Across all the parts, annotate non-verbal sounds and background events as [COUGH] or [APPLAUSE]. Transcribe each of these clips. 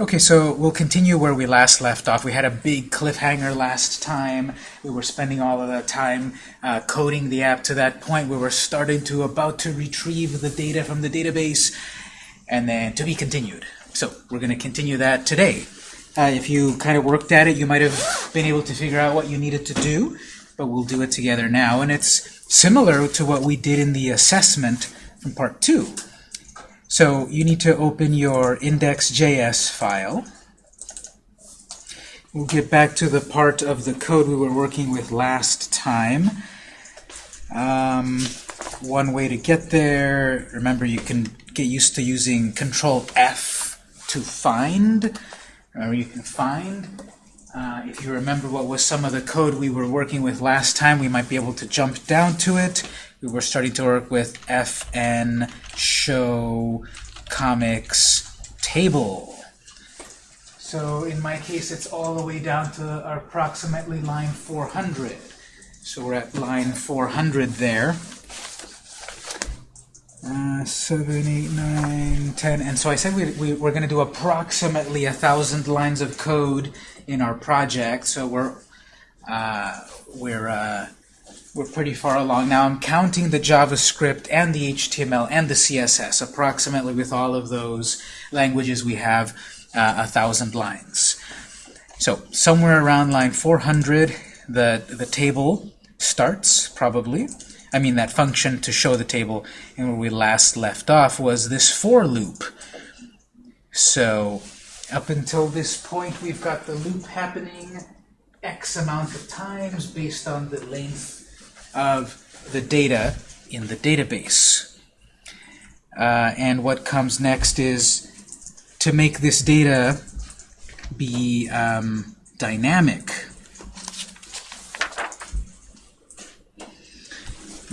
Okay, so we'll continue where we last left off. We had a big cliffhanger last time. We were spending all of that time uh, coding the app to that point. Where We were starting to about to retrieve the data from the database, and then to be continued. So we're going to continue that today. Uh, if you kind of worked at it, you might have been able to figure out what you needed to do, but we'll do it together now. And it's similar to what we did in the assessment from part two. So you need to open your index.js file. We'll get back to the part of the code we were working with last time. Um, one way to get there, remember you can get used to using Control F to find, or you can find. Uh, if you remember what was some of the code we were working with last time, we might be able to jump down to it we were starting to work with fn show comics table. So in my case, it's all the way down to approximately line 400. So we're at line 400 there. Uh, 7, 8, 9, 10. And so I said we, we, we're going to do approximately a thousand lines of code in our project. So we're, uh, we're uh, we're pretty far along. Now I'm counting the JavaScript and the HTML and the CSS. Approximately with all of those languages we have uh, a thousand lines. So somewhere around line 400 the, the table starts, probably. I mean that function to show the table. And where we last left off was this for loop. So up until this point we've got the loop happening x amount of times based on the length of the data in the database. Uh, and what comes next is to make this data be um, dynamic.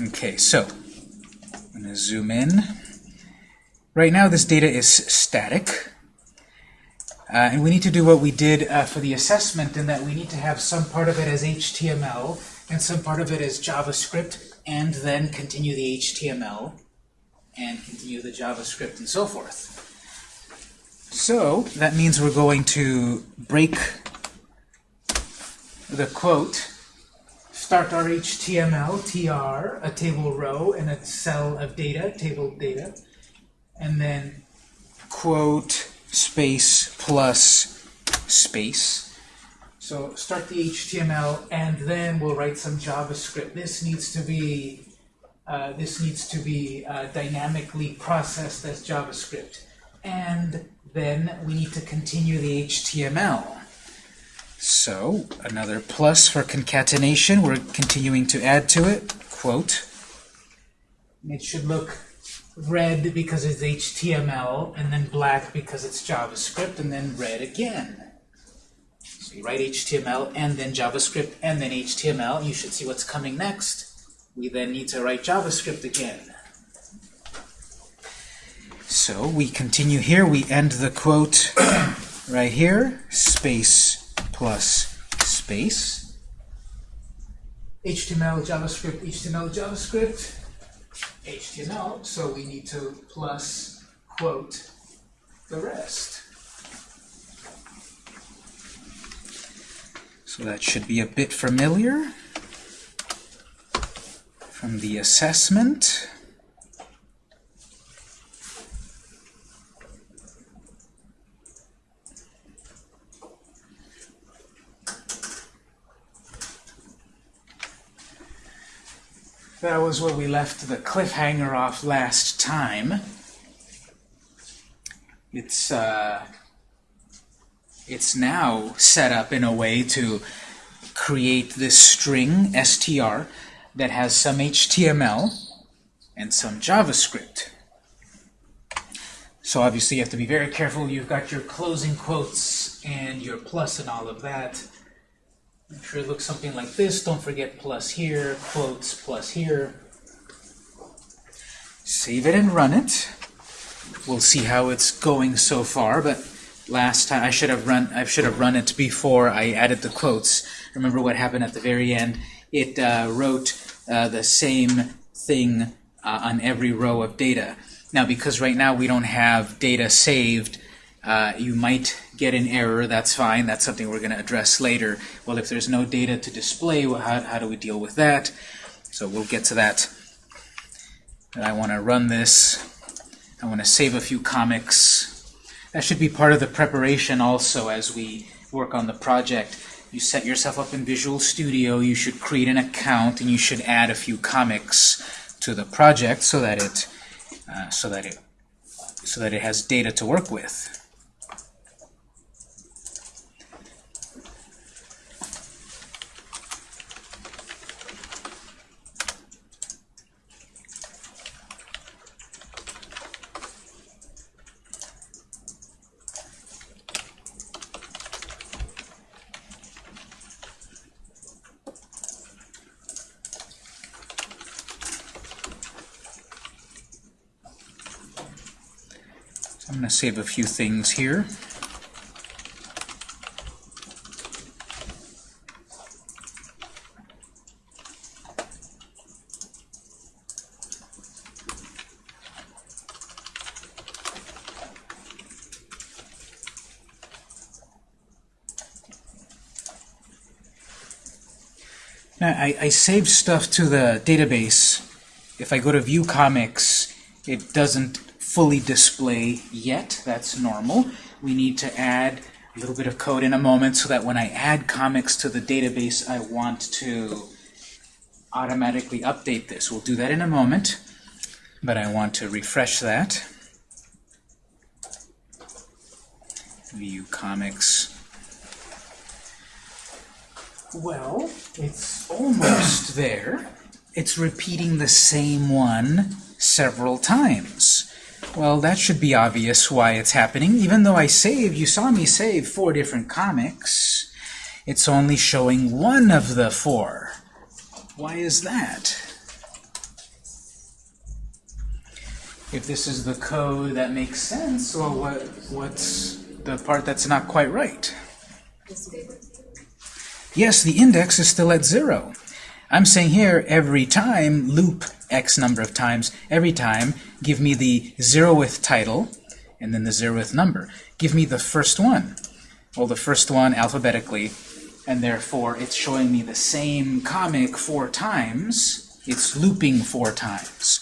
Okay, so I'm going to zoom in. Right now this data is static. Uh, and we need to do what we did uh, for the assessment in that we need to have some part of it as HTML and some part of it is JavaScript, and then continue the HTML, and continue the JavaScript, and so forth. So that means we're going to break the quote, start our HTML, tr, a table row, and a cell of data, table data, and then quote space plus space, so start the HTML, and then we'll write some JavaScript. This needs to be uh, this needs to be uh, dynamically processed as JavaScript. And then we need to continue the HTML. So another plus for concatenation. We're continuing to add to it. Quote. It should look red because it's HTML, and then black because it's JavaScript, and then red again. So you write HTML and then JavaScript and then HTML. You should see what's coming next. We then need to write JavaScript again. So we continue here. We end the quote [COUGHS] right here, space plus space. HTML, JavaScript, HTML, JavaScript, HTML. So we need to plus quote the rest. So that should be a bit familiar from the assessment. That was where we left the cliffhanger off last time. It's uh, it's now set up in a way to create this string, str, that has some HTML and some JavaScript. So obviously you have to be very careful. You've got your closing quotes and your plus and all of that. Make sure it looks something like this. Don't forget plus here, quotes, plus here. Save it and run it. We'll see how it's going so far, but last time. I should have run I should have run it before I added the quotes. Remember what happened at the very end? It uh, wrote uh, the same thing uh, on every row of data. Now, because right now we don't have data saved uh, you might get an error. That's fine. That's something we're going to address later. Well, if there's no data to display, well, how, how do we deal with that? So we'll get to that. And I want to run this. I want to save a few comics. That should be part of the preparation also as we work on the project. You set yourself up in Visual Studio, you should create an account, and you should add a few comics to the project so that it uh, so that it so that it has data to work with. I'm going to save a few things here. Now, I, I saved stuff to the database. If I go to View Comics, it doesn't fully display yet. That's normal. We need to add a little bit of code in a moment so that when I add comics to the database, I want to automatically update this. We'll do that in a moment, but I want to refresh that. View comics. Well, it's almost there. It's repeating the same one several times. Well, that should be obvious why it's happening. Even though I saved, you saw me save four different comics, it's only showing one of the four. Why is that? If this is the code that makes sense, well, what, what's the part that's not quite right? Yes, the index is still at zero. I'm saying here, every time, loop x number of times, every time, give me the zeroth title, and then the zeroth number. Give me the first one. Well, the first one alphabetically, and therefore it's showing me the same comic four times. It's looping four times.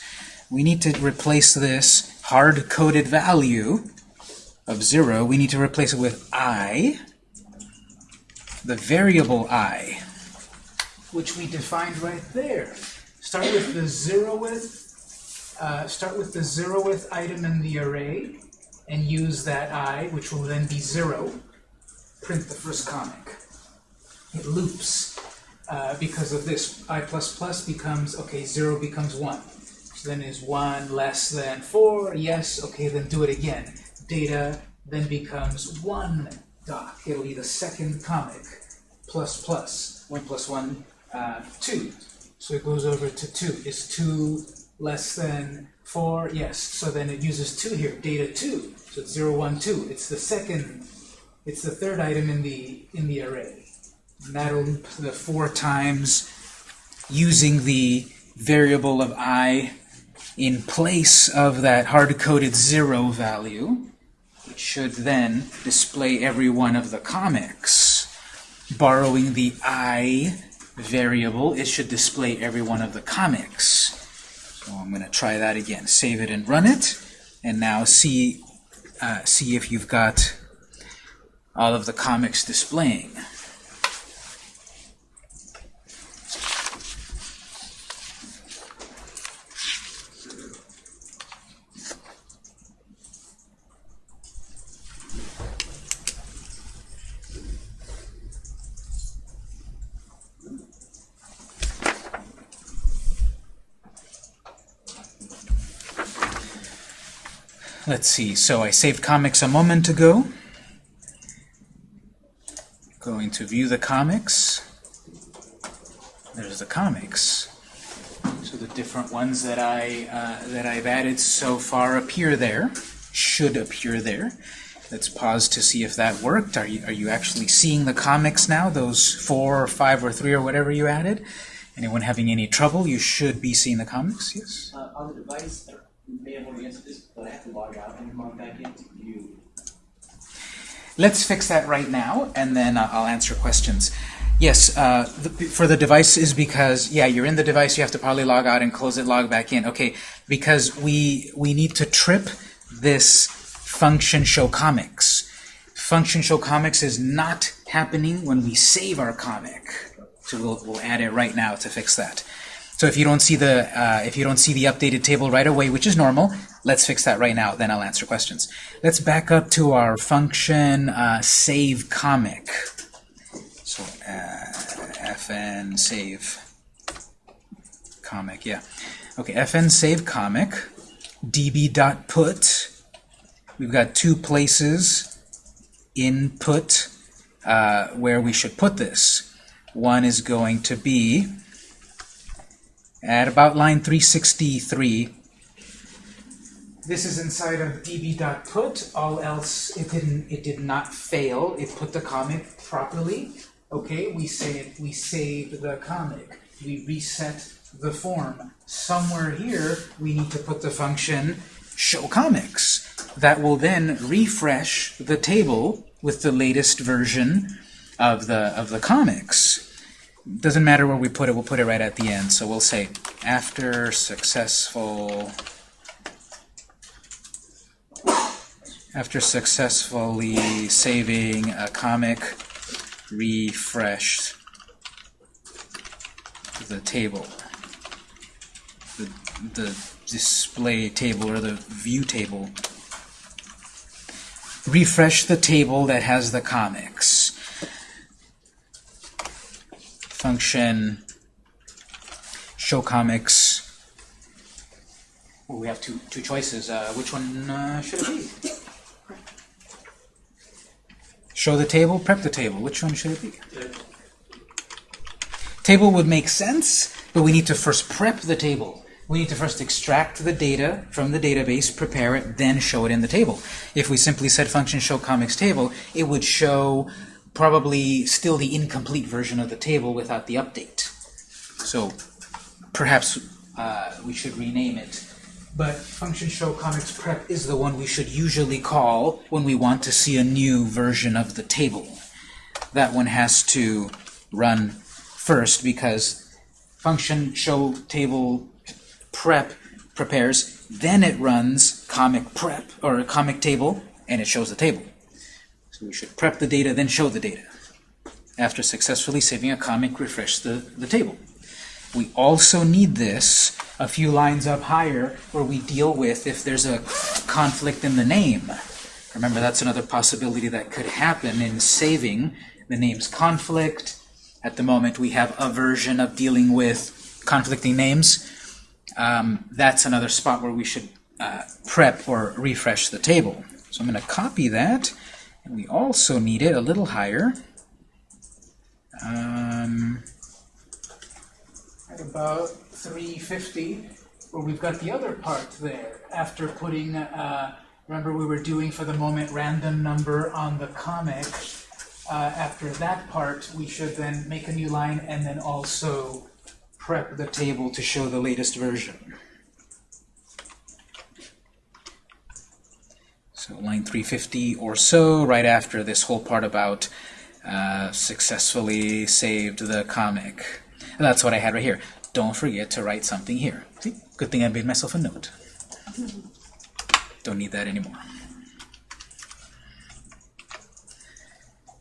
We need to replace this hard-coded value of 0, we need to replace it with i, the variable i, which we defined right there. Start with the zeroth, uh, start with the zeroth item in the array, and use that i, which will then be 0. Print the first comic. It loops uh, because of this. i plus plus becomes, okay, 0 becomes 1. So then is 1 less than 4? Yes, okay, then do it again. Data then becomes 1 doc. It'll be the second comic plus plus. 1 plus 1, uh, 2. So it goes over to 2. Is 2 less than 4? Yes. So then it uses 2 here, data 2. So it's 0, 1, 2. It's the second, it's the third item in the, in the array. And that'll loop the four times using the variable of i in place of that hard-coded 0 value. It should then display every one of the comics. Borrowing the i variable, it should display every one of the comics. So I'm going to try that again. Save it and run it, and now see uh, see if you've got all of the comics displaying. Let's see, so I saved comics a moment ago. Going to view the comics. There's the comics. So the different ones that I uh, that I've added so far appear there, should appear there. Let's pause to see if that worked. Are you are you actually seeing the comics now? Those four or five or three or whatever you added. Anyone having any trouble? You should be seeing the comics. Yes. Uh, on the device, may have already answered this, but I have to log out and log back let's fix that right now, and then uh, I'll answer questions. Yes, uh, the, for the device is because, yeah, you're in the device, you have to probably log out and close it, log back in. Okay, because we, we need to trip this function show comics. Function show comics is not happening when we save our comic. So we'll, we'll add it right now to fix that. So if you don't see the uh, if you don't see the updated table right away, which is normal, let's fix that right now. Then I'll answer questions. Let's back up to our function uh, save comic. So uh, fn save comic, yeah. Okay, fn save comic, db.put. We've got two places input uh, where we should put this. One is going to be at about line 363. This is inside of db.put. All else, it didn't. It did not fail. It put the comic properly. Okay, we say we save the comic. We reset the form. Somewhere here, we need to put the function show comics. That will then refresh the table with the latest version of the of the comics doesn't matter where we put it, we'll put it right at the end. So we'll say, after successful, after successfully saving a comic, refresh the table, the, the display table or the view table. Refresh the table that has the comics function show comics. Well, we have two two choices. Uh, which one uh, should it be? Show the table, prep the table. Which one should it be? Table would make sense, but we need to first prep the table. We need to first extract the data from the database, prepare it, then show it in the table. If we simply said function show comics table, it would show probably still the incomplete version of the table without the update. So perhaps uh, we should rename it. But function show comics prep is the one we should usually call when we want to see a new version of the table. That one has to run first because function show table prep prepares, then it runs comic prep or comic table, and it shows the table. So we should prep the data, then show the data. After successfully saving a comic, refresh the, the table. We also need this a few lines up higher where we deal with if there's a conflict in the name. Remember, that's another possibility that could happen in saving the name's conflict. At the moment, we have a version of dealing with conflicting names. Um, that's another spot where we should uh, prep or refresh the table. So I'm going to copy that we also need it a little higher. Um, at about 350, where we've got the other part there. After putting, uh, remember we were doing for the moment random number on the comic. Uh, after that part, we should then make a new line and then also prep the table to show the latest version. So line 350 or so, right after this whole part about uh, successfully saved the comic. And that's what I had right here. Don't forget to write something here. See? Good thing I made myself a note. Don't need that anymore.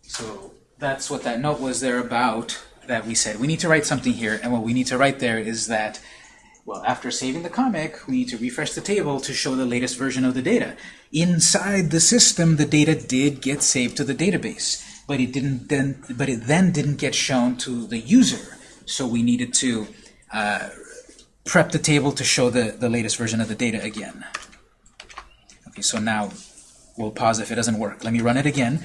So that's what that note was there about that we said. We need to write something here, and what we need to write there is that well, after saving the comic, we need to refresh the table to show the latest version of the data. Inside the system, the data did get saved to the database, but it didn't then, but it then didn't get shown to the user. So we needed to uh, prep the table to show the, the latest version of the data again. Okay, so now we'll pause if it doesn't work. Let me run it again.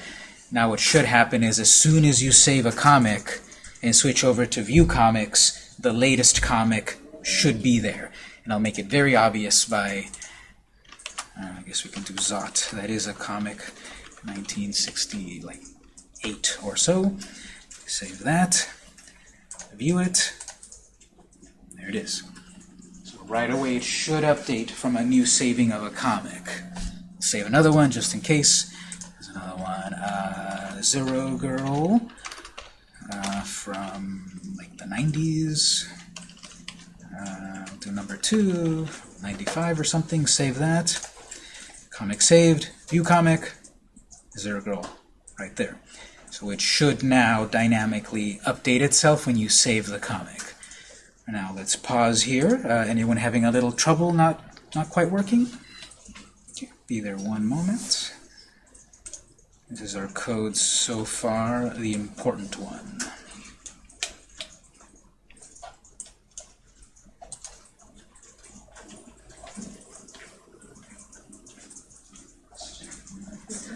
Now what should happen is as soon as you save a comic and switch over to view comics, the latest comic should be there. And I'll make it very obvious by, uh, I guess we can do Zot. That is a comic, 1968 or so. Save that, view it, there it is. So right away it should update from a new saving of a comic. Save another one just in case. There's another one. Uh, Zero Girl uh, from like the 90s. Uh, do number two, 95 or something, save that. Comic saved, view comic, Zero Girl, right there. So it should now dynamically update itself when you save the comic. Now let's pause here. Uh, anyone having a little trouble not, not quite working? Okay, Be there one moment. This is our code so far, the important one.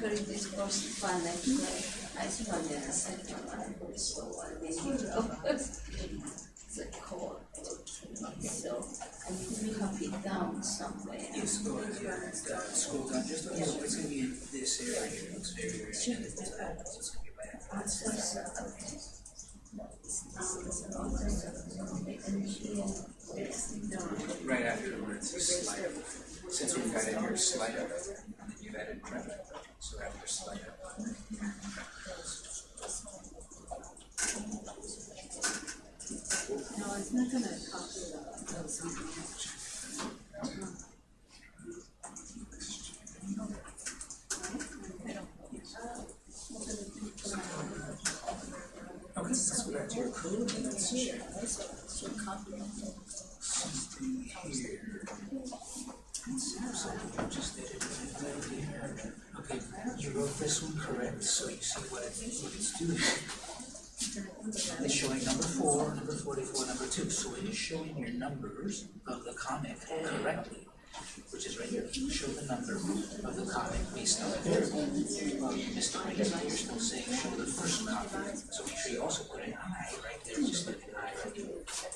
Very difficult to find like I found it a second one, so I didn't the code. So I need to copy it down somewhere. Yes, go ahead. Yeah, scroll down just a little. It's going to be in this area here. It's very, very identical. So it's going to be after this. Right after it says slide. Since we've got in here slide and then you've added credit. So after slide up. No, it's not gonna copy the, those. Okay, let's go back to your code and let's check it. Okay, you wrote this one correct, so you see what it, what it's doing. It's showing number four, number forty-four, number two, so it is showing your numbers of the comic correctly. Which is right here, show the number of the comic based on the variable. Misdemeanor, now you're still saying show the first copy, so make sure you also put an I right there, just like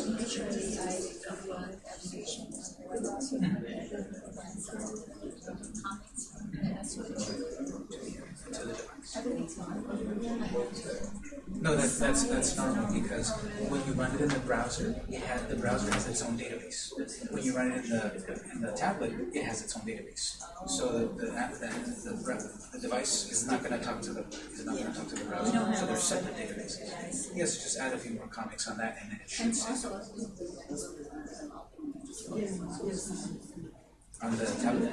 It. But you actually deleted it. Very good. No, that's, that's, that's normal because when you run it in the browser, it has, the browser has its own database. When you run it in the, in the tablet, it has its own database. So the, the, app- the, the, the device is not gonna talk to the, is not gonna talk to the browser, so they're separate databases. Yes, just add a few more comics on that and then it should The tablet.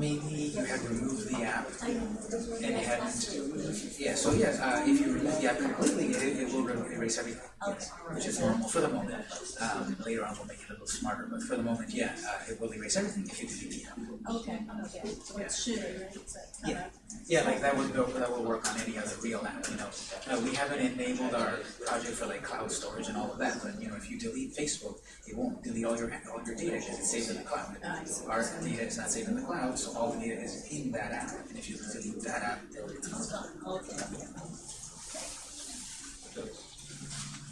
Maybe you had removed the app and you hadn't. Yeah, so yes, uh, if you remove the app completely, it, it will erase everything, yes, which is normal for the moment. Um, later on, we'll make it a little smarter, but for the moment, yeah, uh, it will erase everything if you delete the app. Okay, okay, so it should, right? It's Yeah, yeah, like that would go, that will work on any other real app, you know. Uh, we haven't enabled our project for like cloud storage and all of that, but you know, if you delete Facebook, it won't delete all your, all your data because it's saved in the cloud. Our data is not saved in the cloud, so all the data is in that app, and if you delete that app, it's gone. Okay.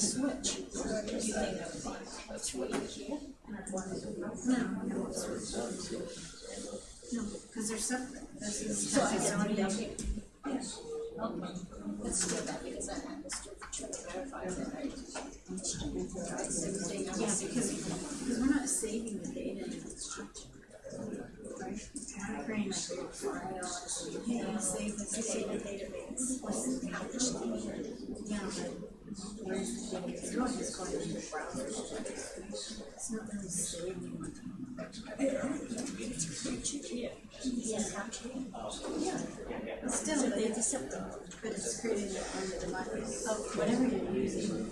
I. Start file and you uh, secure. No, because they're separate. This is, this is already done. let's do that because I understood to verify that Yeah, because, because we're not saving the data in the structure. Right? save the database, Yeah, it's going the. It's not. Yeah. Still, but it's, but it's created on the device, oh, whatever you're using.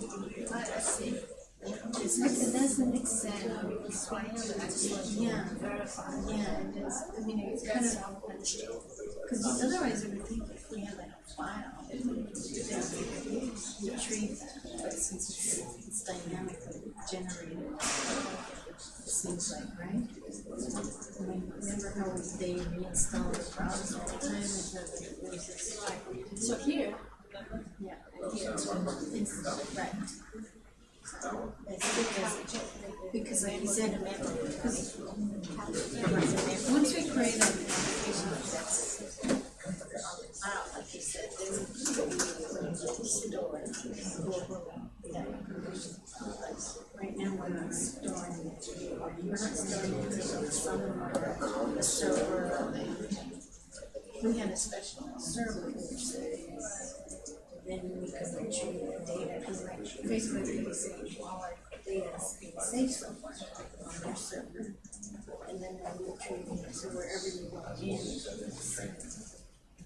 I see. It's like, it doesn't accept, yeah, verify, yeah, it does, I mean, it's kind of, cause otherwise it would think if we had like a it's dynamically generated, seems like, right? Remember how they reinstall the browser all the time, so here, yeah, here, right. Because, like said, because once we create an application that's, I like you said, they that. Right now, we're not storing we're not storing somewhere, a server. We had a special server then we could retrieve the data, because like Facebook can say, all our data is being saved somewhere on their server. And then we retrieve it, so wherever you log in.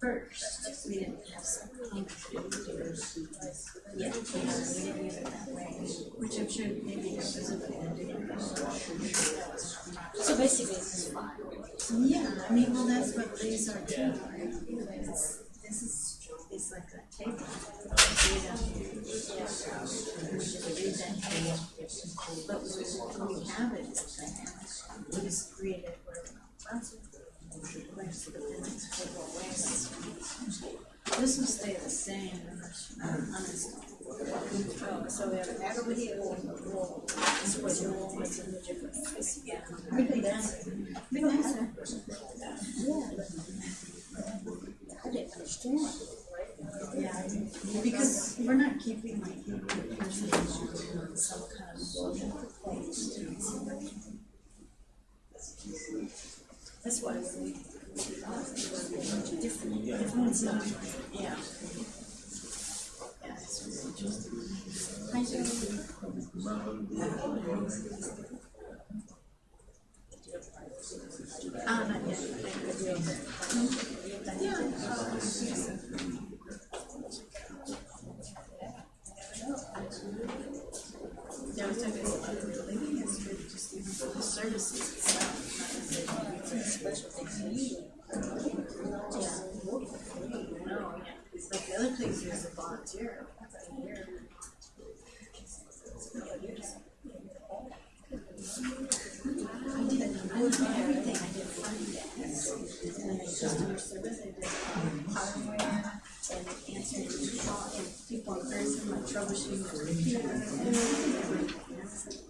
first, we didn't have some kind. Yeah, yeah, we didn't use it that way, which I'm sure maybe there was a. So basically file. Yeah, I mean, well, that's what these are too, right? This is, it's like a table. Data, yeah, we just read that. But when we have it, it's dynamic. We just create it where that's where's this will stay the same unless so we have an everybody will, will, switch it, will, it's in the different place. Yeah. Big nicer. Big nicer. Yeah. I didn't understand. Yeah, because we're not keeping like the person on some kind of local place. That's why we, different, yeah. Hi, Joey. Ah, not yet. Yeah. Talking even for the services itself, special things. Yeah. No, yeah, it's like the other place is a volunteer. I did, everything, I did front desk, and I did customer service, I did um, hardware, and answering call, and people in person, like troubleshooting the computer, and everything.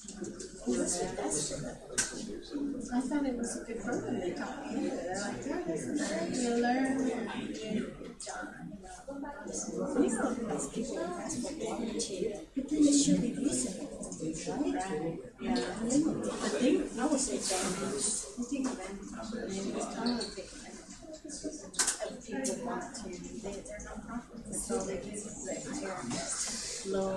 I thought it was a good program they taught me. Like, it. You learn, you for but then it should be reasonable? Yeah. I was examining, I think of people want to, they, they're nonprofit, so they low,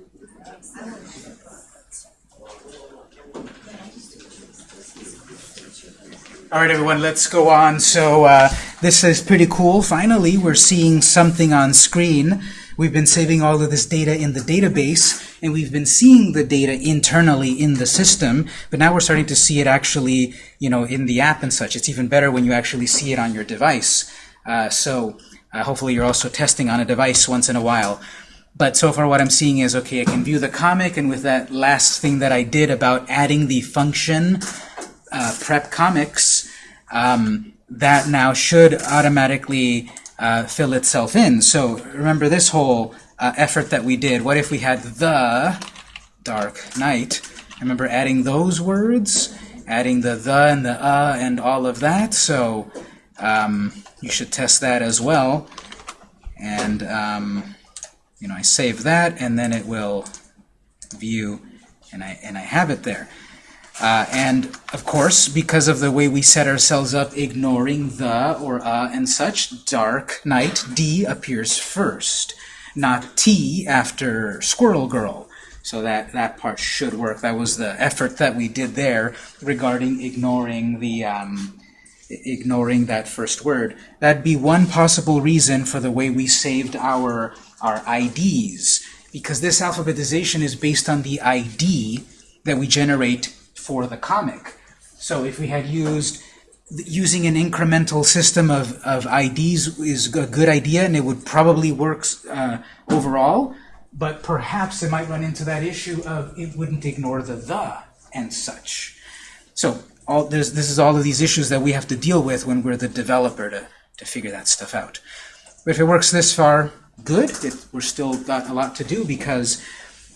All right, everyone, let's go on. So uh, this is pretty cool. Finally, we're seeing something on screen. We've been saving all of this data in the database, and we've been seeing the data internally in the system, but now we're starting to see it actually, you know, in the app and such. It's even better when you actually see it on your device. Uh, so uh, hopefully you're also testing on a device once in a while. But so far what I'm seeing is, okay, I can view the comic, and with that last thing that I did about adding the function uh, prep comics, um, that now should automatically uh, fill itself in. So remember this whole uh, effort that we did. What if we had the dark knight? Remember adding those words, adding the the and the uh and all of that. So um, you should test that as well. And um, you know, I save that, and then it will view, and I and I have it there. Uh, and of course, because of the way we set ourselves up, ignoring the or uh and such, dark knight, D appears first, not T after squirrel girl. So that, that part should work. That was the effort that we did there regarding ignoring the um, ignoring that first word. That'd be one possible reason for the way we saved our our IDs, because this alphabetization is based on the ID that we generate for the comic. So if we had used using an incremental system of, of IDs is a good idea and it would probably work uh, overall, but perhaps it might run into that issue of it wouldn't ignore the the and such. So all, there's, this is all of these issues that we have to deal with when we're the developer to, to figure that stuff out. But if it works this far, good. It, we're still got a lot to do because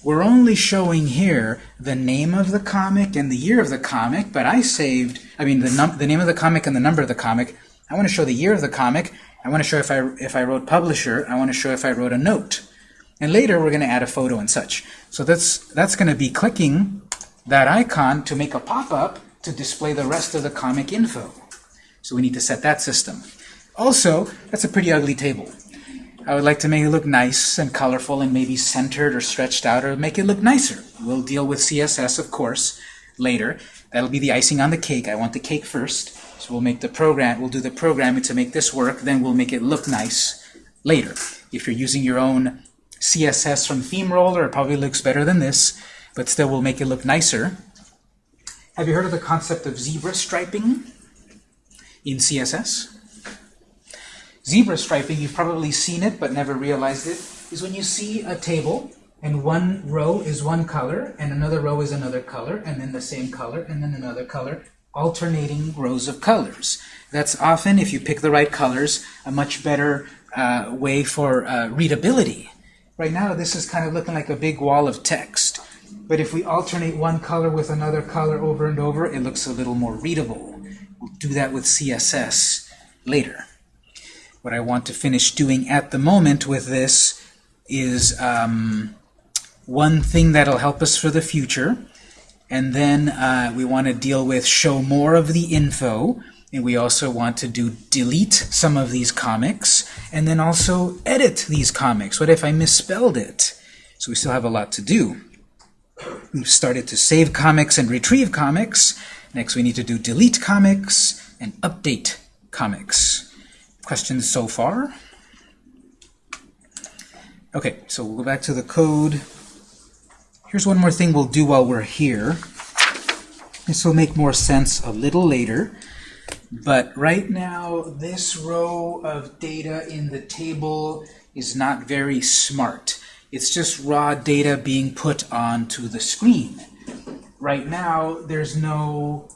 we're only showing here the name of the comic and the year of the comic, but I saved, I mean, the, the name of the comic and the number of the comic. I want to show the year of the comic. I want to show if I, if I wrote publisher. I want to show if I wrote a note. And later, we're going to add a photo and such. So that's, that's going to be clicking that icon to make a pop-up to display the rest of the comic info. So we need to set that system. Also, that's a pretty ugly table. I would like to make it look nice and colorful and maybe centered or stretched out or make it look nicer. We'll deal with CSS, of course, later. That'll be the icing on the cake. I want the cake first. So we'll make the program, we'll do the programming to make this work, then we'll make it look nice later. If you're using your own CSS from ThemeRoller, it probably looks better than this, but still we'll make it look nicer. Have you heard of the concept of zebra striping in CSS? Zebra striping, you've probably seen it but never realized it, is when you see a table and one row is one color and another row is another color and then the same color and then another color, alternating rows of colors. That's often, if you pick the right colors, a much better uh, way for uh, readability. Right now this is kind of looking like a big wall of text. But if we alternate one color with another color over and over, it looks a little more readable. We'll do that with CSS later. What I want to finish doing at the moment with this is um, one thing that'll help us for the future. And then uh, we want to deal with show more of the info. And we also want to do delete some of these comics. And then also edit these comics. What if I misspelled it? So we still have a lot to do. We've started to save comics and retrieve comics. Next we need to do delete comics and update comics. Questions so far? Okay, so we'll go back to the code. Here's one more thing we'll do while we're here. This will make more sense a little later. But right now, this row of data in the table is not very smart. It's just raw data being put onto the screen. Right now, there's no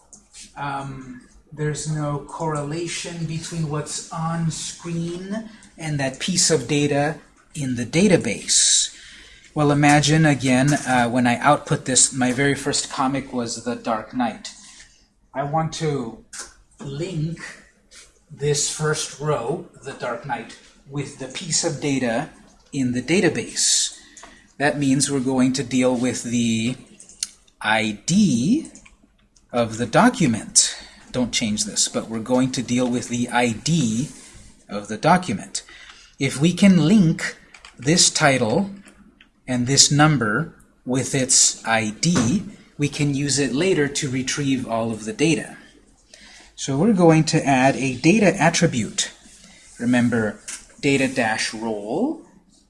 um, there's no correlation between what's on screen and that piece of data in the database. Well, imagine again uh, when I output this, my very first comic was The Dark Knight. I want to link this first row, The Dark Knight, with the piece of data in the database. That means we're going to deal with the ID of the document. Don't change this, but we're going to deal with the ID of the document. If we can link this title and this number with its ID, we can use it later to retrieve all of the data. So we're going to add a data attribute. Remember, data-role,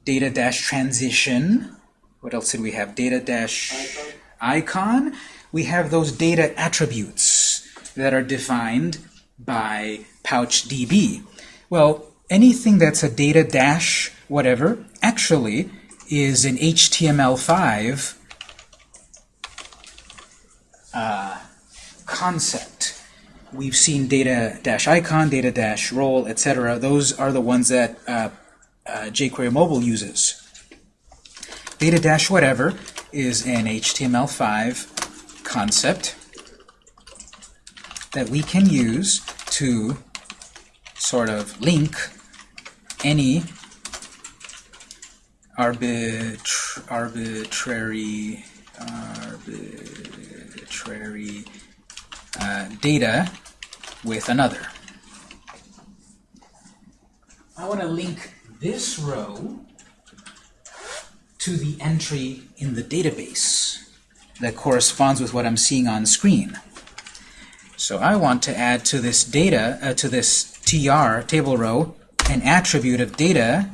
data-transition, what else did we have? Data-icon. icon. We have those data attributes that are defined by PouchDB. Well, anything that's a data dash whatever actually is an HTML5 uh, concept. We've seen data dash icon, data dash role, etc. Those are the ones that uh, uh, jQuery Mobile uses. Data dash whatever is an HTML5 concept that we can use to sort of link any arbit arbitrary arbitrary uh, data with another. I want to link this row to the entry in the database that corresponds with what I'm seeing on screen. So I want to add to this data, uh, to this tr table row, an attribute of data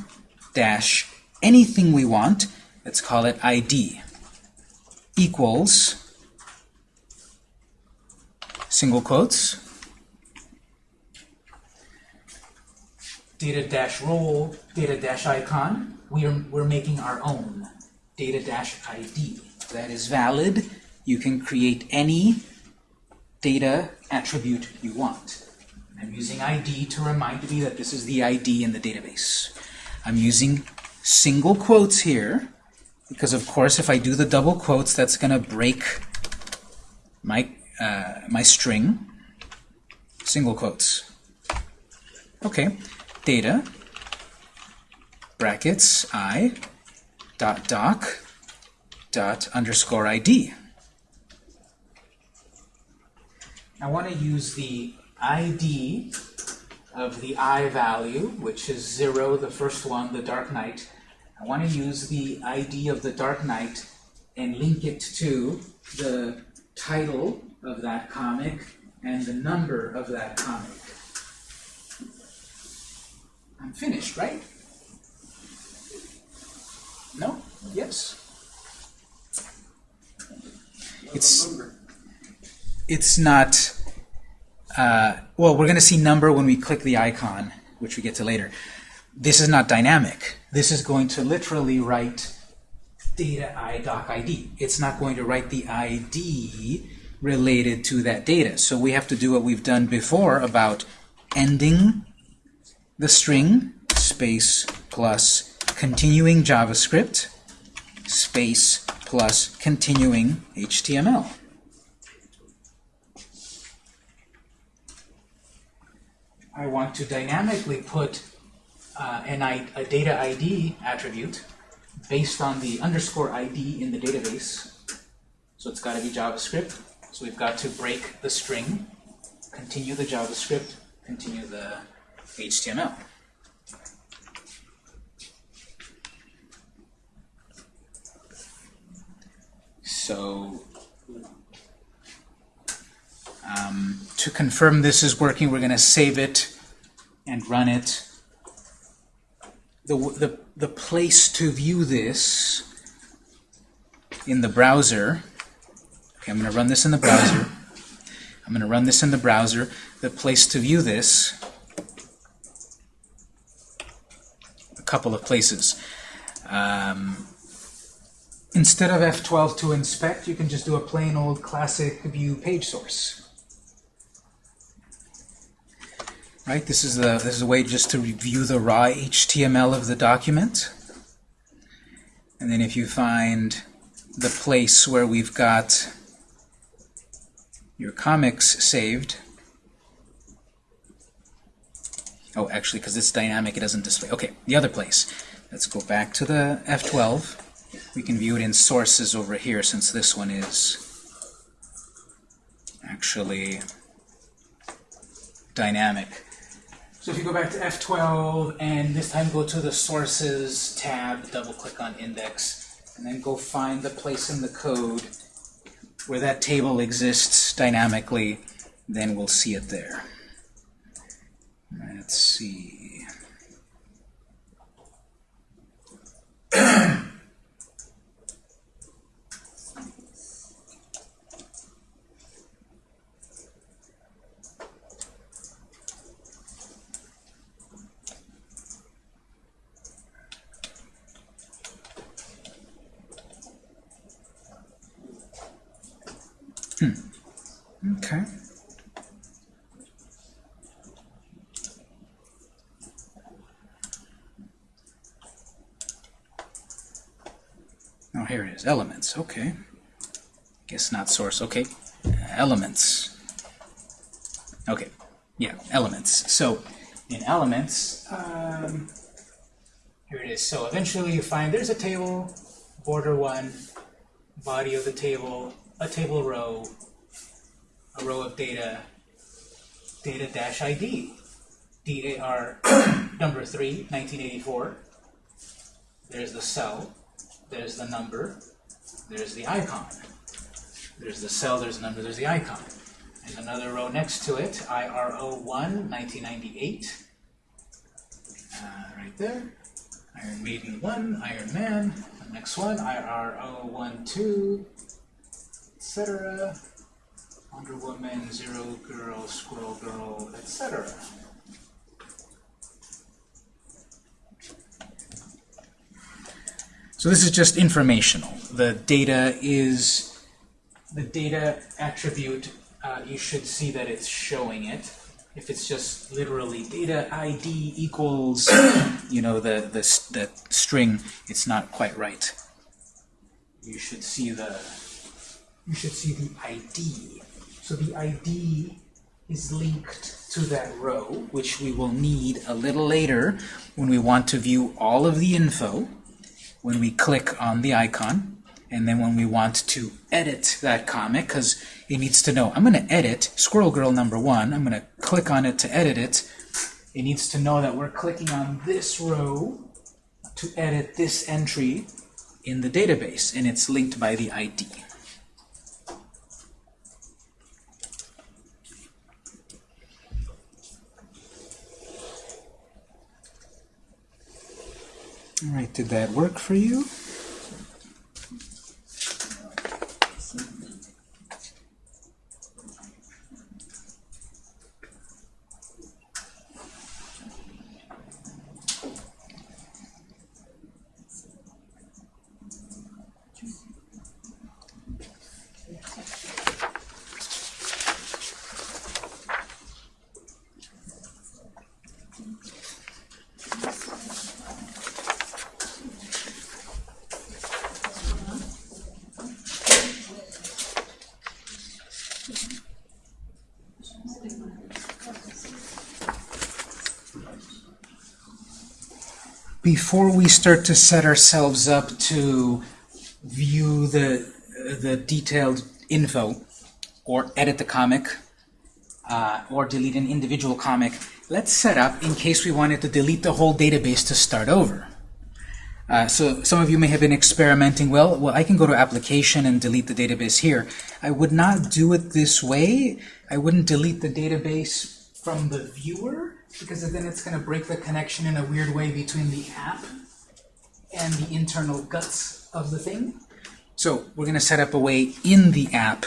dash anything we want. Let's call it ID equals single quotes data dash role data dash icon. We're we're making our own data dash ID. That is valid. You can create any data attribute you want. I'm using ID to remind me that this is the ID in the database. I'm using single quotes here because, of course, if I do the double quotes, that's going to break my, uh, my string. Single quotes. Okay, data, brackets, i, dot doc, dot underscore ID. I want to use the ID of the I value, which is 0, the first one, the Dark Knight. I want to use the ID of the Dark Knight and link it to the title of that comic and the number of that comic. I'm finished, right? No? Yes? It's, it's not uh, well, we're going to see number when we click the icon, which we get to later. This is not dynamic. This is going to literally write data i doc ID. It's not going to write the ID related to that data. So we have to do what we've done before about ending the string space plus continuing JavaScript space plus continuing HTML. I want to dynamically put uh, an I, a data ID attribute based on the underscore ID in the database. So it's got to be JavaScript. So we've got to break the string, continue the JavaScript, continue the HTML. So um, to confirm this is working, we're going to save it and run it. The, the, the place to view this in the browser, okay, I'm going to run this in the browser. I'm going to run this in the browser. The place to view this, a couple of places. Um, instead of F12 to inspect, you can just do a plain old classic view page source. Right, this is the this is a way just to review the raw HTML of the document. And then if you find the place where we've got your comics saved. Oh, actually, because it's dynamic, it doesn't display. Okay, the other place. Let's go back to the F12. We can view it in sources over here, since this one is actually dynamic. So if you go back to F12 and this time go to the Sources tab, double click on Index, and then go find the place in the code where that table exists dynamically, then we'll see it there. Let's see. [CLEARS THROAT] Okay. Oh, here it is. Elements. Okay. Guess not source. Okay. Elements. Okay. Yeah, elements. So, in elements, um, here it is. So eventually you find there's a table, border one, body of the table, a table row, a row of data, data dash ID, DAR [COUGHS] number 3, 1984. There's the cell, there's the number, there's the icon. There's the cell, there's the number, there's the icon. And another row next to it, IRO1, 1998. Uh, right there. Iron Maiden 1, Iron Man. The next one, IRO12, etc. Wonder Woman, Zero Girl, Squirrel Girl, etc. So this is just informational. The data is the data attribute. Uh, you should see that it's showing it. If it's just literally data ID equals, you know, the the the string, it's not quite right. You should see the you should see the ID. So the ID is linked to that row, which we will need a little later when we want to view all of the info, when we click on the icon, and then when we want to edit that comic, because it needs to know, I'm going to edit Squirrel Girl number one, I'm going to click on it to edit it. It needs to know that we're clicking on this row to edit this entry in the database, and it's linked by the ID. All right, did that work for you? Before we start to set ourselves up to view the, the detailed info, or edit the comic, uh, or delete an individual comic, let's set up in case we wanted to delete the whole database to start over. Uh, so some of you may have been experimenting, well, well, I can go to application and delete the database here. I would not do it this way. I wouldn't delete the database from the viewer, because then it's going to break the connection in a weird way between the app and the internal guts of the thing. So we're going to set up a way in the app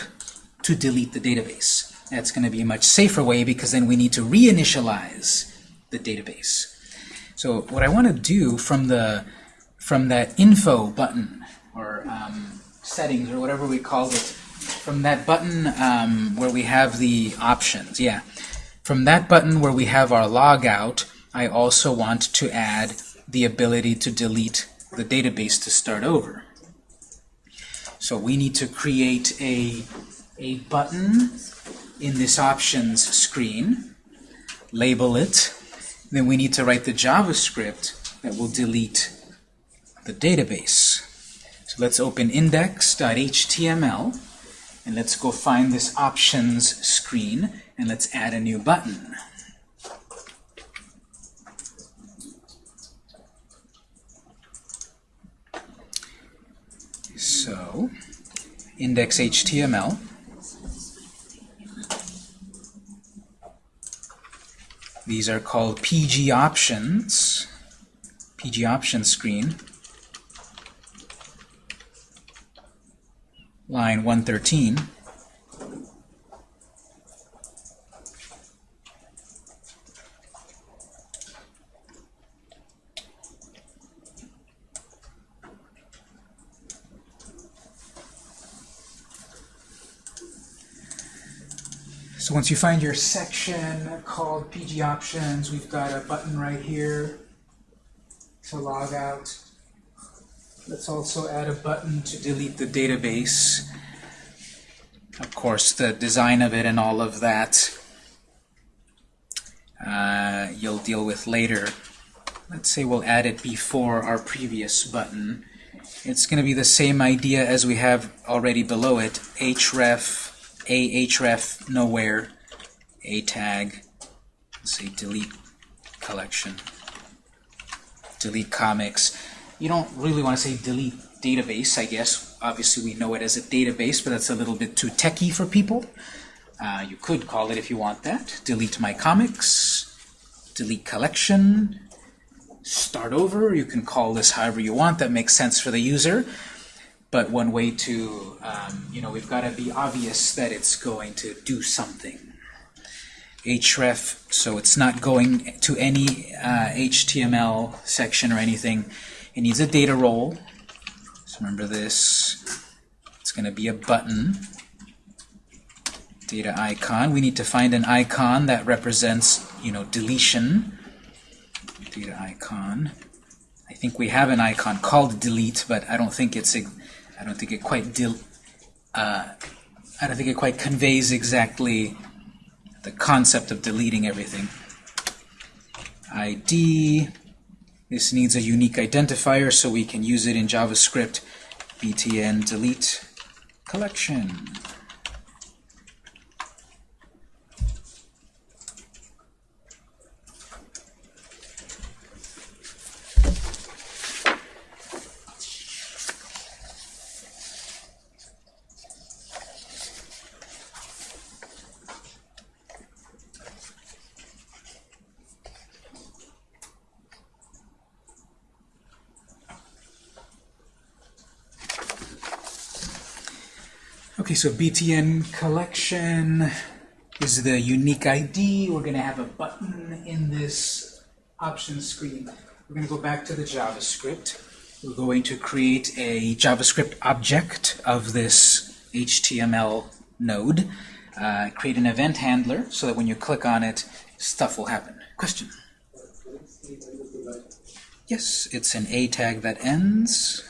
to delete the database. That's going to be a much safer way because then we need to reinitialize the database. So what I want to do from the from that info button or um, settings or whatever we called it, from that button um, where we have the options, yeah. From that button where we have our logout, I also want to add the ability to delete the database to start over. So we need to create a, a button in this options screen, label it, then we need to write the JavaScript that will delete the database. So let's open index.html and let's go find this options screen and let's add a new button. So, index.html. These are called PG options, PG options screen. Line 113. So once you find your section called PG Options, we've got a button right here to log out. Let's also add a button to delete the database. Of course, the design of it and all of that uh, you'll deal with later. Let's say we'll add it before our previous button. It's going to be the same idea as we have already below it, href a href nowhere. A tag. Say delete collection. Delete comics. You don't really want to say delete database I guess. Obviously we know it as a database but that's a little bit too techy for people. Uh, you could call it if you want that. Delete my comics. Delete collection. Start over. You can call this however you want. That makes sense for the user but one way to, um, you know, we've got to be obvious that it's going to do something. href, so it's not going to any uh, HTML section or anything. It needs a data role. So remember this. It's going to be a button. Data icon. We need to find an icon that represents, you know, deletion. Data icon. I think we have an icon called delete, but I don't think it's I don't think it quite uh, I don't think it quite conveys exactly the concept of deleting everything. ID. This needs a unique identifier so we can use it in JavaScript. btn delete collection. So BTN collection is the unique ID. We're going to have a button in this option screen. We're going to go back to the JavaScript. We're going to create a JavaScript object of this HTML node. Uh, create an event handler so that when you click on it, stuff will happen. Question? Yes, it's an A tag that ends.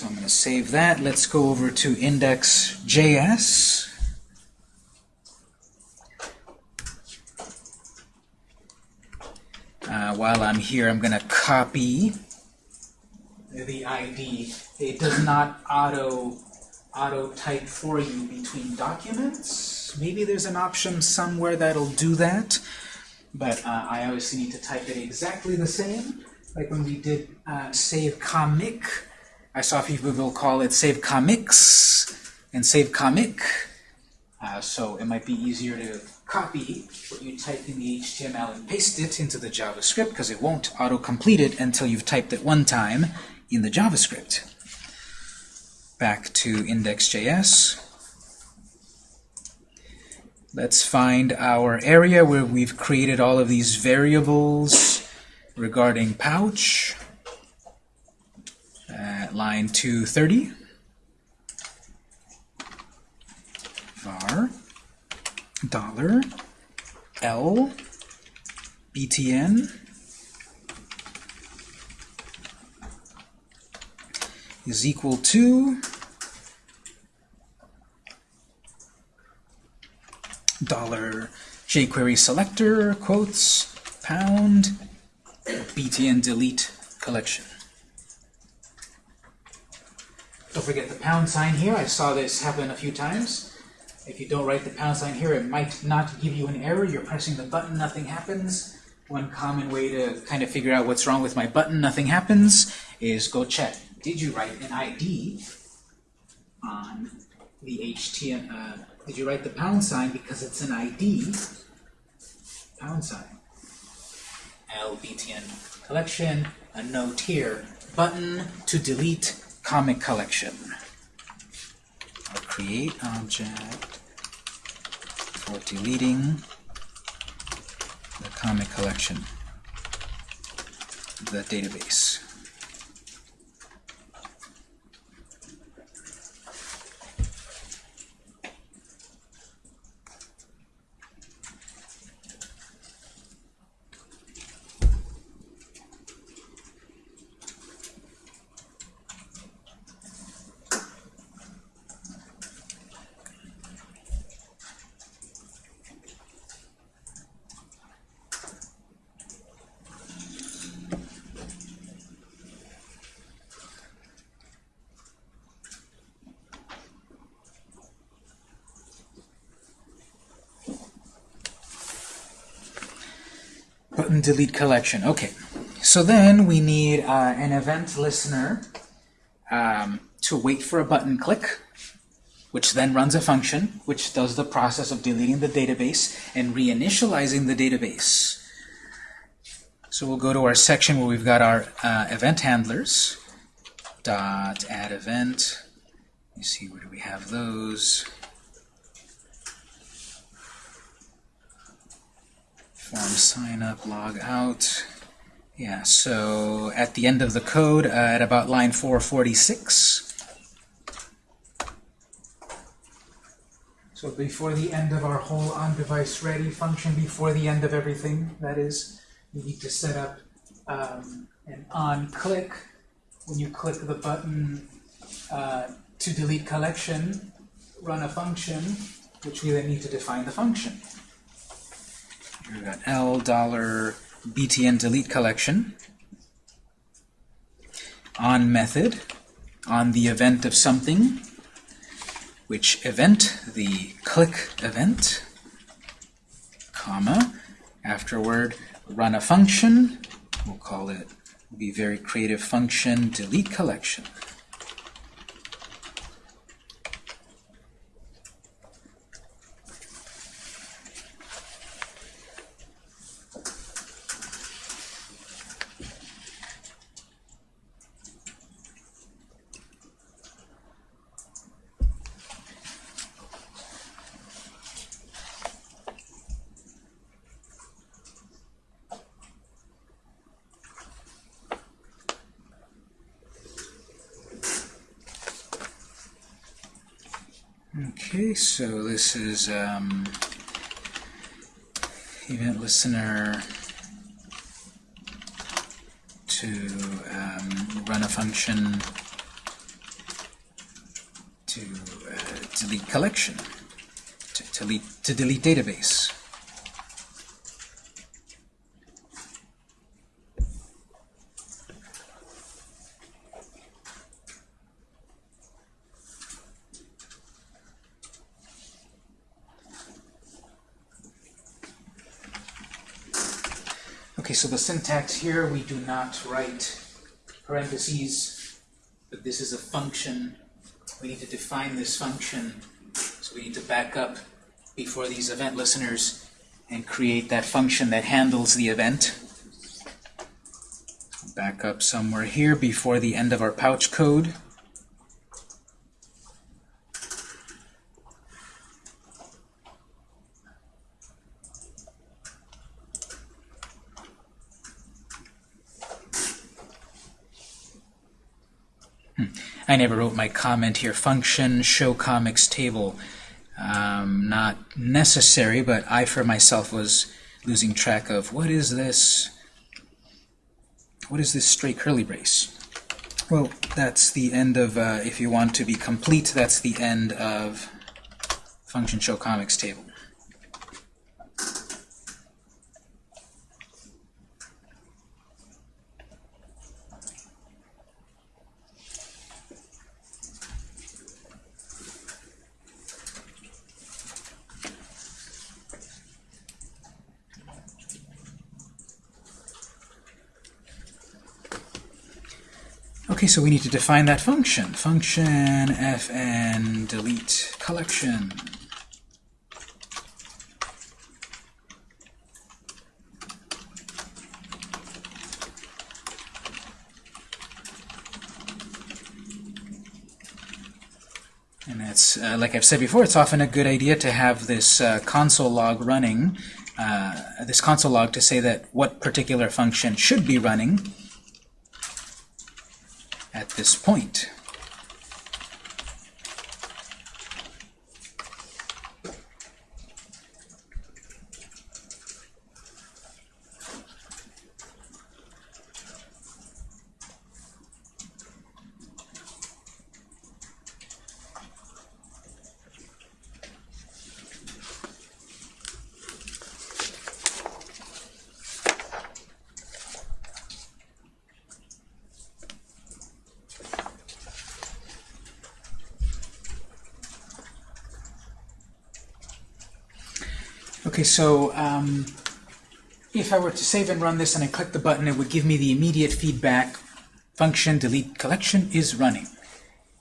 So I'm going to save that. Let's go over to index.js. uh, while I'm here, I'm going to copy the ID. It does not auto auto type for you between documents. Maybe there's an option somewhere that'll do that, but uh, I obviously need to type it exactly the same. Like when we did uh, save comic, I saw people will call it save comics and save comic. Uh, so it might be easier to copy what you type in the HTML and paste it into the JavaScript because it won't auto-complete it until you've typed it one time in the JavaScript. Back to index.js. Let's find our area where we've created all of these variables regarding pouch at line 230. var dollar L btn is equal to dollar jQuery selector quotes pound btn delete collection. Don't forget the pound sign here. I saw this happen a few times. If you don't write the pound sign here, it might not give you an error. You're pressing the button, nothing happens. One common way to kind of figure out what's wrong with my button, nothing happens, is go check. Did you write an ID on the HTML? Uh, did you write the pound sign because it's an ID? Pound sign. LBTN collection, a note here. Button to delete comic collection. I'll create object for deleting the comic collection, the database. Delete collection. Okay. So then we need uh, an event listener um, to wait for a button click, which then runs a function, which does the process of deleting the database and reinitializing the database. So we'll go to our section where we've got our uh, event handlers. Dot add event. You see where do we have those? form sign up, log out. Yeah, so at the end of the code, uh, at about line 446. So before the end of our whole on-device ready function, before the end of everything, that is, we need to set up um, an on-click. When you click the button uh, to delete collection, run a function, which we then need to define the function. We've got L dollar btn delete collection on method on the event of something which event the click event comma afterward run a function we'll call it be very creative function delete collection Okay, so this is um, event listener to um, run a function to uh, delete collection, to, delete, to delete database. Okay, so the syntax here, we do not write parentheses, but this is a function. We need to define this function, so we need to back up before these event listeners and create that function that handles the event. Back up somewhere here before the end of our pouch code. I never wrote my comment here. Function show comics table. Um, not necessary, but I for myself was losing track of what is this? What is this straight curly brace? Well, that's the end of, uh, if you want to be complete, that's the end of function show comics table. So we need to define that function. Function fn delete collection. And that's, uh, like I've said before, it's often a good idea to have this uh, console log running, uh, this console log to say that what particular function should be running this point. Okay, so um, if I were to save and run this and I click the button, it would give me the immediate feedback function delete collection is running.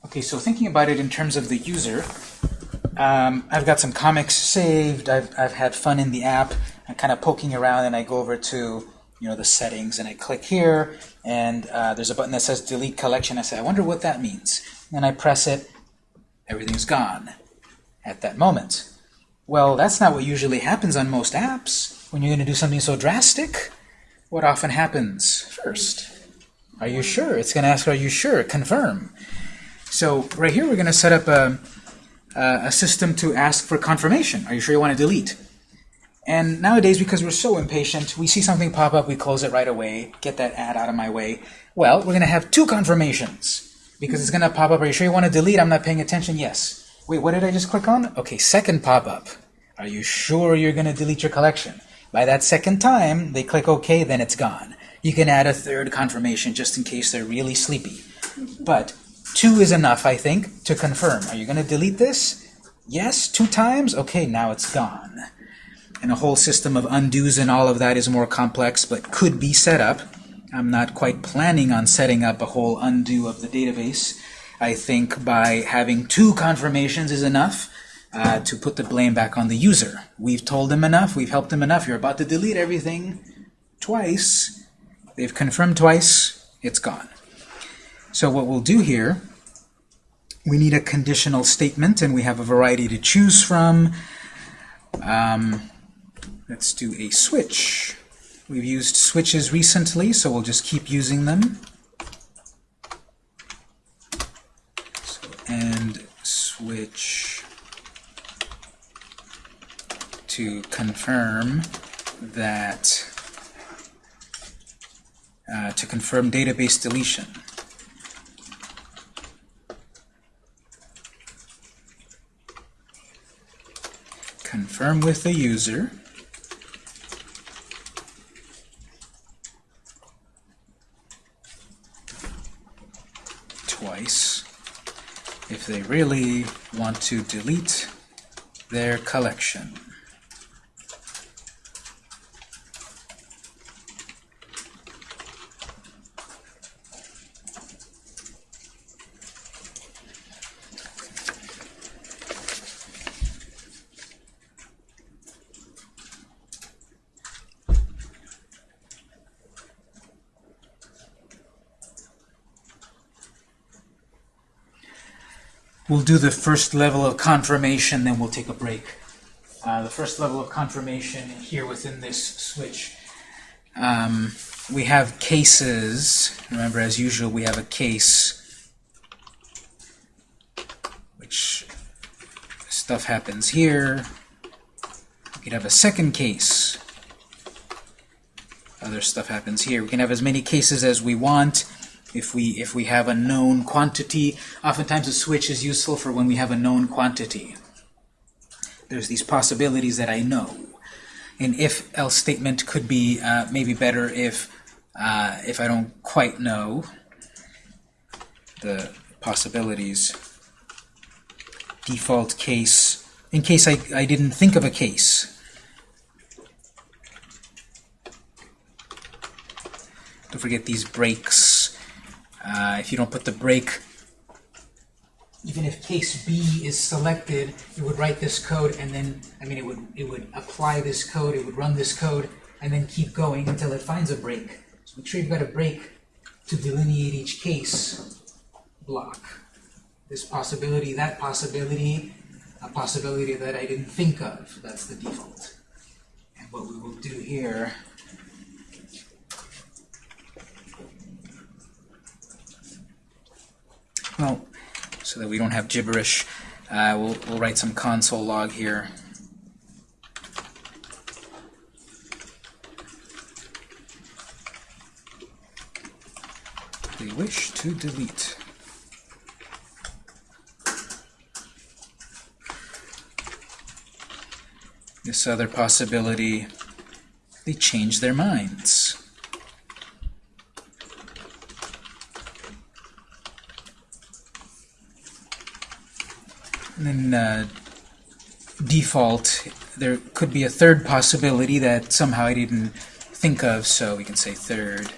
Okay, so thinking about it in terms of the user, um, I've got some comics saved, I've, I've had fun in the app, I'm kind of poking around and I go over to you know the settings and I click here and uh, there's a button that says delete collection. I say, I wonder what that means. And I press it, everything's gone at that moment. Well, that's not what usually happens on most apps. When you're going to do something so drastic, what often happens first? Are you sure? It's going to ask, are you sure? Confirm. So right here, we're going to set up a, a system to ask for confirmation. Are you sure you want to delete? And nowadays, because we're so impatient, we see something pop up, we close it right away, get that ad out of my way. Well, we're going to have two confirmations because it's going to pop up. Are you sure you want to delete? I'm not paying attention. Yes. Wait, what did I just click on? Okay, second pop-up. Are you sure you're going to delete your collection? By that second time, they click OK, then it's gone. You can add a third confirmation just in case they're really sleepy. But two is enough, I think, to confirm. Are you going to delete this? Yes, two times? Okay, now it's gone. And a whole system of undos and all of that is more complex, but could be set up. I'm not quite planning on setting up a whole undo of the database. I think by having two confirmations is enough uh, to put the blame back on the user. We've told them enough, we've helped them enough, you're about to delete everything twice. They've confirmed twice, it's gone. So what we'll do here, we need a conditional statement, and we have a variety to choose from. Um, let's do a switch. We've used switches recently, so we'll just keep using them. And switch to confirm that uh, to confirm database deletion. Confirm with the user. Twice if they really want to delete their collection. We'll do the first level of confirmation, then we'll take a break. Uh, the first level of confirmation here within this switch, um, we have cases. Remember, as usual, we have a case, which stuff happens here. We could have a second case. Other stuff happens here. We can have as many cases as we want. If we if we have a known quantity, oftentimes a switch is useful for when we have a known quantity. There's these possibilities that I know. An if-else statement could be uh, maybe better if uh, if I don't quite know the possibilities. Default case, in case I, I didn't think of a case. Don't forget these breaks. Uh, if you don't put the break, even if case B is selected, it would write this code and then, I mean, it would, it would apply this code, it would run this code, and then keep going until it finds a break. So make sure you've got a break to delineate each case block. This possibility, that possibility, a possibility that I didn't think of. That's the default. And what we will do here Well, so that we don't have gibberish, uh, we'll, we'll write some console log here. We wish to delete. This other possibility, they change their minds. And then uh, default, there could be a third possibility that somehow I didn't think of, so we can say third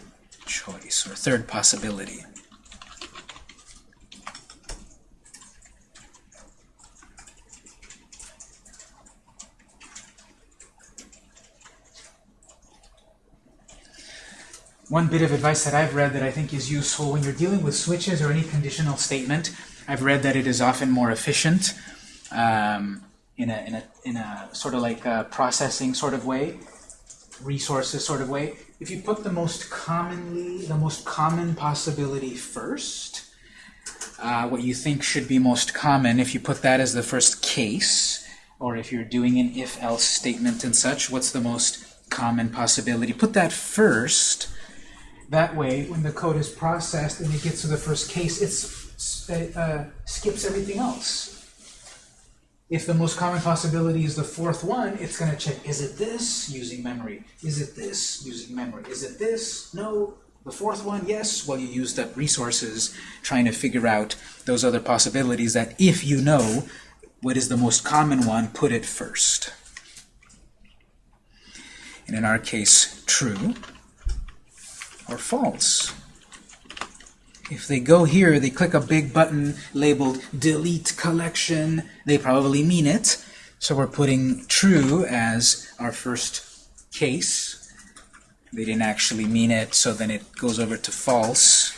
choice or third possibility. One bit of advice that I've read that I think is useful when you're dealing with switches or any conditional statement, I've read that it is often more efficient um, in, a, in, a, in a sort of like processing sort of way, resources sort of way. If you put the most commonly, the most common possibility first, uh, what you think should be most common, if you put that as the first case, or if you're doing an if-else statement and such, what's the most common possibility? Put that first. That way, when the code is processed and it gets to the first case, it's, it uh, skips everything else. If the most common possibility is the fourth one, it's going to check, is it this? Using memory. Is it this? Using memory. Is it this? No. The fourth one, yes. Well, you used up resources trying to figure out those other possibilities that if you know what is the most common one, put it first. And in our case, true or false. If they go here, they click a big button labeled delete collection, they probably mean it. So we're putting true as our first case. They didn't actually mean it, so then it goes over to false.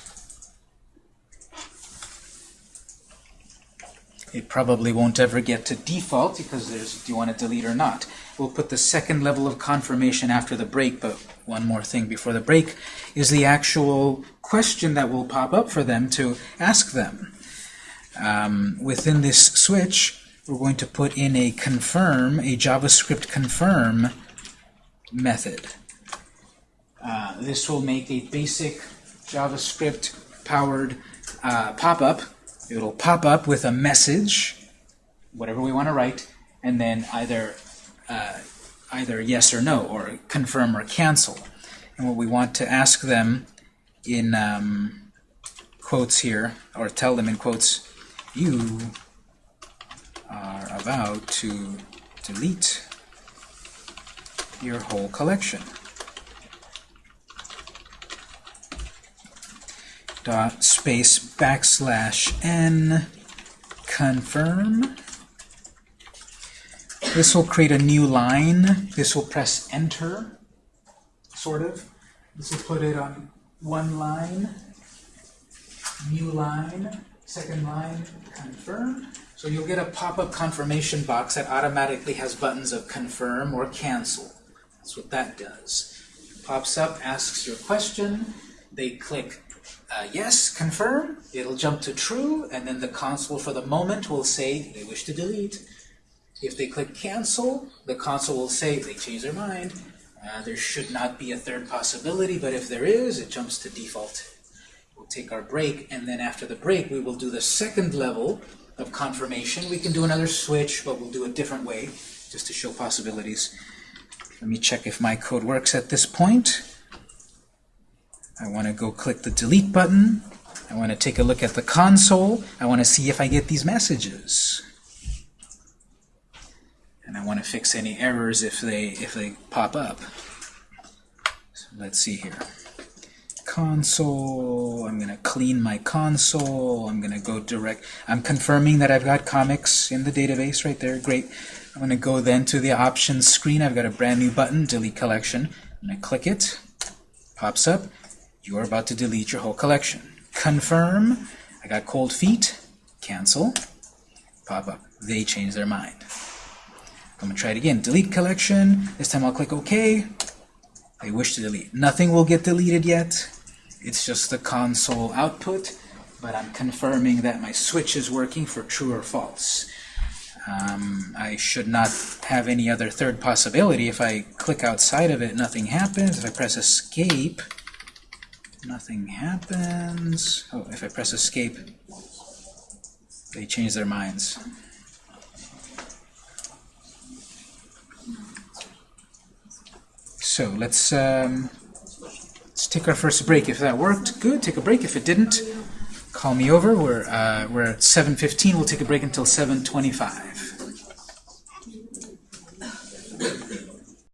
It probably won't ever get to default because there's, do you want to delete or not? We'll put the second level of confirmation after the break, but one more thing before the break is the actual question that will pop up for them to ask them. Um, within this switch, we're going to put in a confirm, a JavaScript confirm method. Uh, this will make a basic JavaScript-powered uh, pop-up. It'll pop up with a message, whatever we want to write, and then either uh, either yes or no, or confirm or cancel. And what we want to ask them in um, quotes here, or tell them in quotes, you are about to delete your whole collection. Dot space backslash n confirm this will create a new line. This will press enter, sort of. This will put it on one line, new line, Second line, confirm. So you'll get a pop-up confirmation box that automatically has buttons of confirm or cancel. That's what that does. Pops up, asks your question, they click uh, yes, confirm, it'll jump to true, and then the console for the moment will say they wish to delete. If they click cancel, the console will say they change their mind. Uh, there should not be a third possibility, but if there is, it jumps to default. We'll take our break, and then after the break, we will do the second level of confirmation. We can do another switch, but we'll do a different way, just to show possibilities. Let me check if my code works at this point. I want to go click the delete button. I want to take a look at the console. I want to see if I get these messages. And I want to fix any errors if they if they pop up. So let's see here. Console, I'm to clean my console. I'm to go direct. I'm confirming that I've got comics in the database right there. Great. I'm to go then to the options screen. I've got a brand new button, delete collection. I'm to click it. Pops up. You are about to delete your whole collection. Confirm. I got cold feet. Cancel. Pop up. They change their mind. I'm going to try it again. Delete collection. This time I'll click OK. They wish to delete. Nothing will get deleted yet. It's just the console output, but I'm confirming that my switch is working for true or false. Um, I should not have any other third possibility. If I click outside of it, nothing happens. If I press escape, nothing happens. Oh, if I press escape, they change their minds. So let's um, let's take our first break. If that worked, good. Take a break. If it didn't, call me over. We're uh, we're at 7:15. We'll take a break until 7:25.